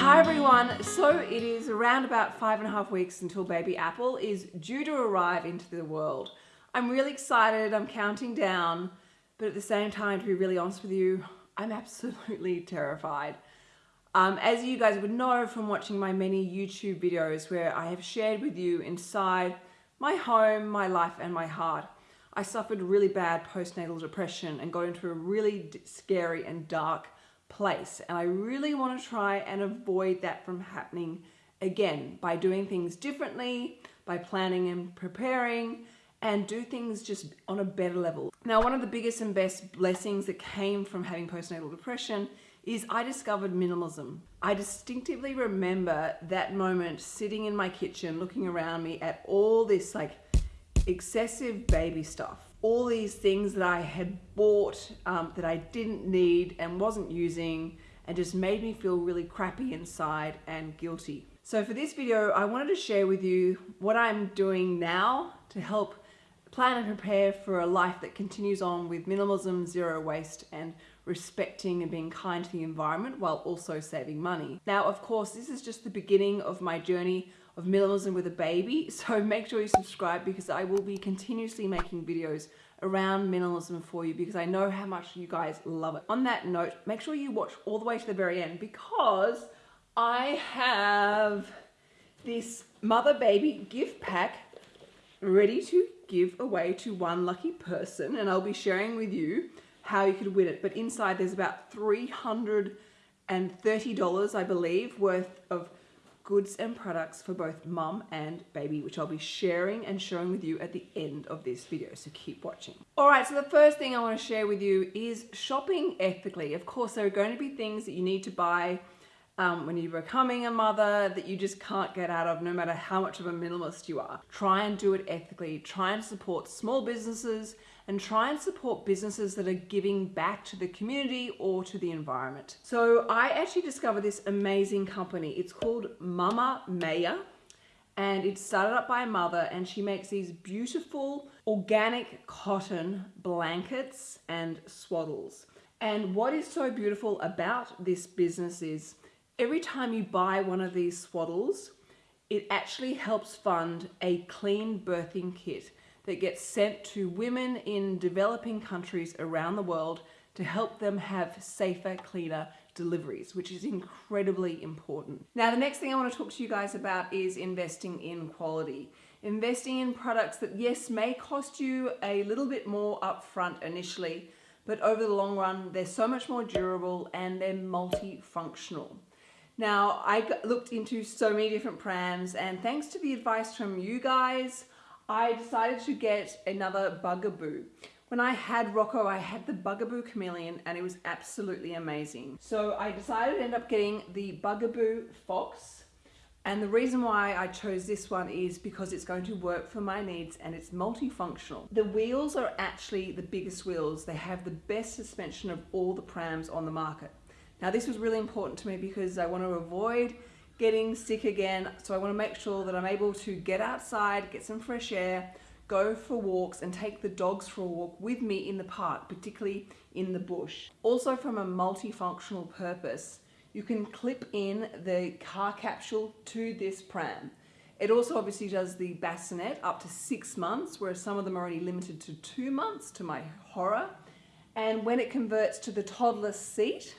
Hi everyone, so it is around about five and a half weeks until baby Apple is due to arrive into the world. I'm really excited, I'm counting down, but at the same time, to be really honest with you, I'm absolutely terrified. Um, as you guys would know from watching my many YouTube videos where I have shared with you inside my home, my life and my heart, I suffered really bad postnatal depression and got into a really scary and dark place. And I really want to try and avoid that from happening again by doing things differently, by planning and preparing, and do things just on a better level. Now, one of the biggest and best blessings that came from having postnatal depression is I discovered minimalism. I distinctively remember that moment sitting in my kitchen looking around me at all this like excessive baby stuff all these things that I had bought um, that I didn't need and wasn't using and just made me feel really crappy inside and guilty. So for this video, I wanted to share with you what I'm doing now to help plan and prepare for a life that continues on with minimalism, zero waste, and respecting and being kind to the environment while also saving money. Now, of course, this is just the beginning of my journey of minimalism with a baby. So make sure you subscribe because I will be continuously making videos around minimalism for you because I know how much you guys love it. On that note, make sure you watch all the way to the very end because I have this mother baby gift pack ready to give away to one lucky person and I'll be sharing with you how you could win it. But inside there's about $330, I believe, worth of goods and products for both mum and baby, which I'll be sharing and showing with you at the end of this video, so keep watching. All right, so the first thing I wanna share with you is shopping ethically. Of course, there are going to be things that you need to buy um, when you're becoming a mother that you just can't get out of no matter how much of a minimalist you are. Try and do it ethically. Try and support small businesses and try and support businesses that are giving back to the community or to the environment. So I actually discovered this amazing company. It's called Mama Maya and it's started up by a mother and she makes these beautiful organic cotton blankets and swaddles. And what is so beautiful about this business is every time you buy one of these swaddles, it actually helps fund a clean birthing kit that gets sent to women in developing countries around the world to help them have safer, cleaner deliveries, which is incredibly important. Now, the next thing I want to talk to you guys about is investing in quality. Investing in products that, yes, may cost you a little bit more upfront initially, but over the long run, they're so much more durable and they're multifunctional. Now, I looked into so many different prams and thanks to the advice from you guys, I decided to get another Bugaboo. When I had Rocco, I had the Bugaboo Cameleon and it was absolutely amazing. So I decided to end up getting the Bugaboo Fox. And the reason why I chose this one is because it's going to work for my needs and it's multifunctional. The wheels are actually the biggest wheels. They have the best suspension of all the prams on the market. Now this was really important to me because I want to avoid getting sick again. So I want to make sure that I'm able to get outside, get some fresh air, go for walks and take the dogs for a walk with me in the park, particularly in the bush. Also from a multifunctional purpose, you can clip in the car capsule to this pram. It also obviously does the bassinet up to six months, whereas some of them are only limited to two months to my horror. And when it converts to the toddler seat,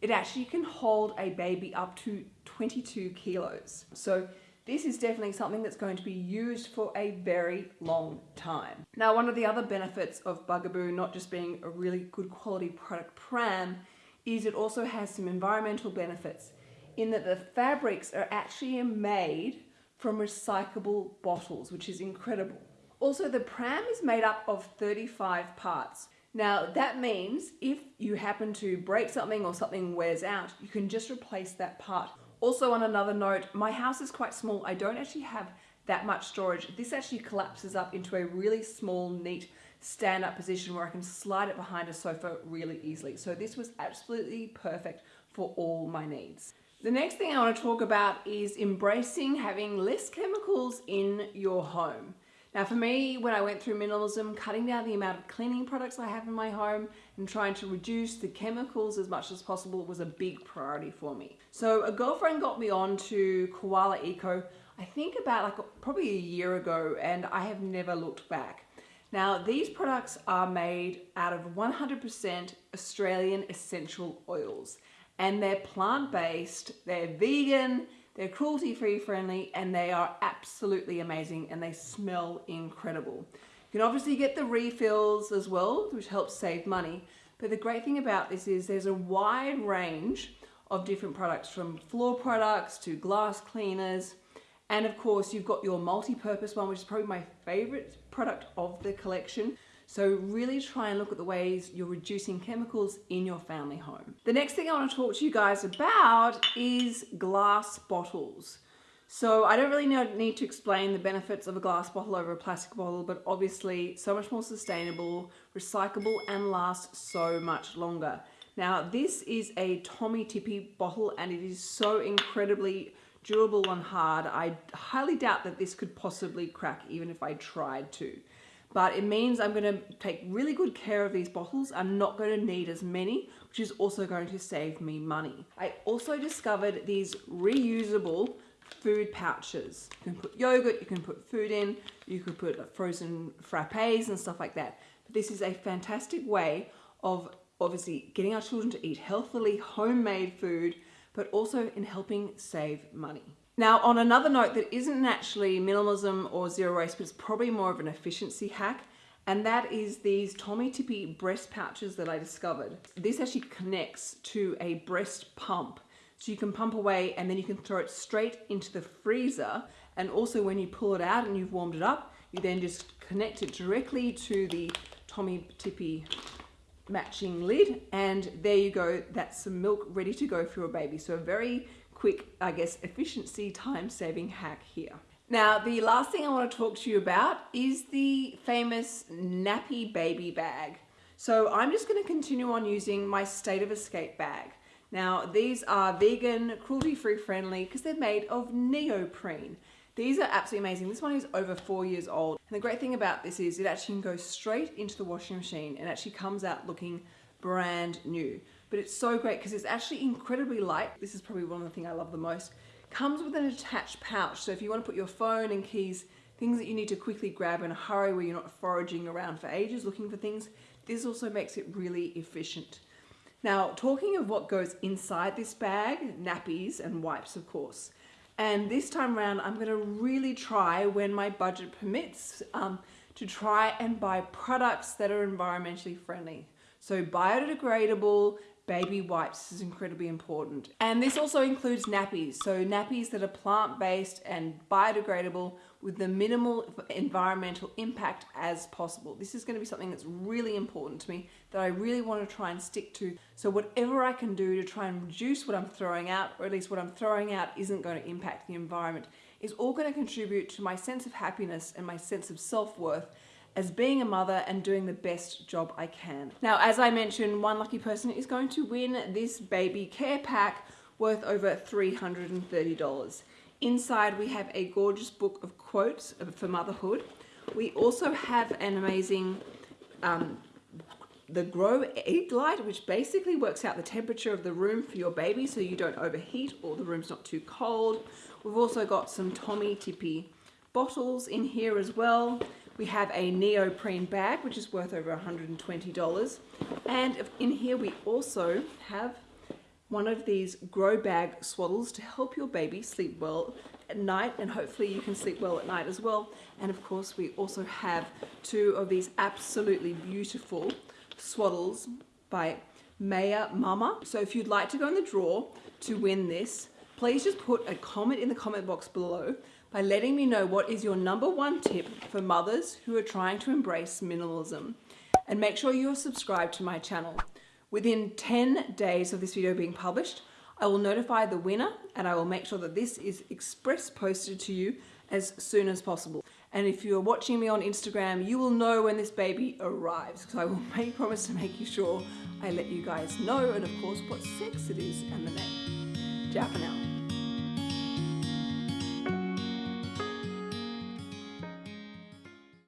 it actually can hold a baby up to 22 kilos. So this is definitely something that's going to be used for a very long time. Now, one of the other benefits of Bugaboo not just being a really good quality product pram is it also has some environmental benefits in that the fabrics are actually made from recyclable bottles, which is incredible. Also, the pram is made up of 35 parts. Now that means if you happen to break something or something wears out, you can just replace that part. Also on another note, my house is quite small. I don't actually have that much storage. This actually collapses up into a really small, neat stand-up position where I can slide it behind a sofa really easily. So this was absolutely perfect for all my needs. The next thing I want to talk about is embracing having less chemicals in your home. Now for me, when I went through minimalism, cutting down the amount of cleaning products I have in my home and trying to reduce the chemicals as much as possible was a big priority for me. So a girlfriend got me on to Koala Eco, I think about like probably a year ago and I have never looked back. Now these products are made out of 100% Australian essential oils and they're plant-based, they're vegan, they're cruelty-free friendly and they are absolutely amazing and they smell incredible. You can obviously get the refills as well, which helps save money. But the great thing about this is there's a wide range of different products from floor products to glass cleaners. And of course, you've got your multi-purpose one, which is probably my favorite product of the collection. So really try and look at the ways you're reducing chemicals in your family home. The next thing I want to talk to you guys about is glass bottles. So I don't really need to explain the benefits of a glass bottle over a plastic bottle, but obviously so much more sustainable, recyclable, and lasts so much longer. Now this is a Tommee Tippee bottle and it is so incredibly durable and hard. I highly doubt that this could possibly crack even if I tried to but it means I'm going to take really good care of these bottles. I'm not going to need as many, which is also going to save me money. I also discovered these reusable food pouches. You can put yogurt, you can put food in, you could put uh, frozen frappes and stuff like that. But this is a fantastic way of obviously getting our children to eat healthily homemade food, but also in helping save money. Now, on another note that isn't actually minimalism or zero waste, but it's probably more of an efficiency hack, and that is these Tommee Tippee breast pouches that I discovered. This actually connects to a breast pump. So you can pump away and then you can throw it straight into the freezer. And also when you pull it out and you've warmed it up, you then just connect it directly to the Tommee Tippee matching lid. And there you go, that's some milk ready to go for your baby. So a very quick, I guess, efficiency time saving hack here. Now, the last thing I want to talk to you about is the famous nappy baby bag. So I'm just going to continue on using my State of Escape bag. Now, these are vegan, cruelty-free friendly because they're made of neoprene. These are absolutely amazing. This one is over four years old. And the great thing about this is it actually can go straight into the washing machine and actually comes out looking brand new but it's so great because it's actually incredibly light. This is probably one of the things I love the most. Comes with an attached pouch, so if you want to put your phone and keys, things that you need to quickly grab in a hurry where you're not foraging around for ages looking for things, this also makes it really efficient. Now, talking of what goes inside this bag, nappies and wipes, of course. And this time around, I'm gonna really try, when my budget permits, um, to try and buy products that are environmentally friendly. So biodegradable, baby wipes is incredibly important. And this also includes nappies. So nappies that are plant-based and biodegradable with the minimal environmental impact as possible. This is going to be something that's really important to me that I really want to try and stick to. So whatever I can do to try and reduce what I'm throwing out, or at least what I'm throwing out isn't going to impact the environment, is all going to contribute to my sense of happiness and my sense of self-worth as being a mother and doing the best job I can. Now, as I mentioned, one lucky person is going to win this baby care pack worth over $330. Inside, we have a gorgeous book of quotes for motherhood. We also have an amazing um, the Gro Egg Light, which basically works out the temperature of the room for your baby so you don't overheat or the room's not too cold. We've also got some Tommee Tippee bottles in here as well. We have a neoprene bag, which is worth over $120. And in here we also have one of these grow bag swaddles to help your baby sleep well at night and hopefully you can sleep well at night as well. And of course we also have two of these absolutely beautiful swaddles by Maya Mama. So if you'd like to go in the draw to win this, please just put a comment in the comment box below by letting me know what is your number one tip for mothers who are trying to embrace minimalism. And make sure you are subscribed to my channel. Within 10 days of this video being published, I will notify the winner and I will make sure that this is express posted to you as soon as possible. And if you're watching me on Instagram, you will know when this baby arrives because I will make promise to make you sure I let you guys know and of course what sex it is and the name. Ciao for now.